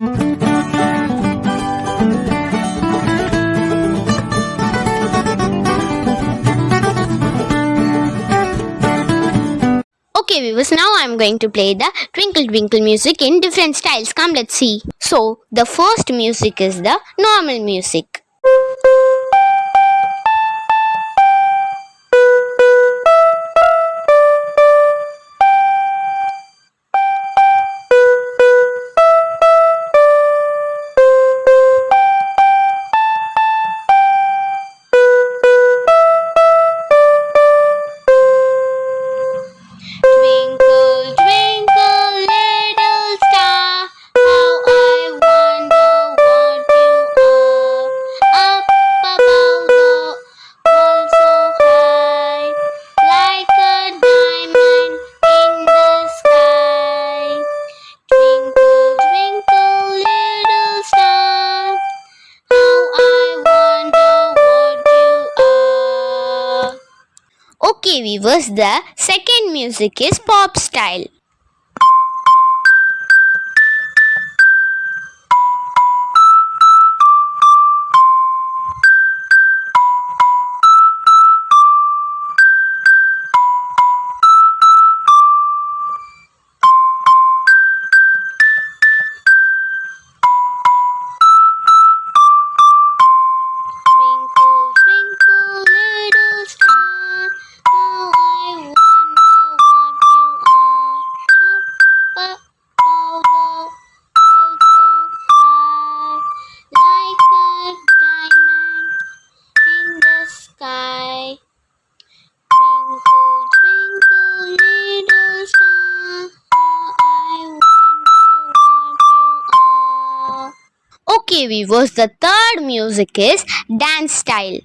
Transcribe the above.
Okay viewers, now I am going to play the Twinkle Twinkle music in different styles. Come let's see. So, the first music is the normal music. Okay, viewers, the second music is pop style. Okay, viewers, the third music is dance style.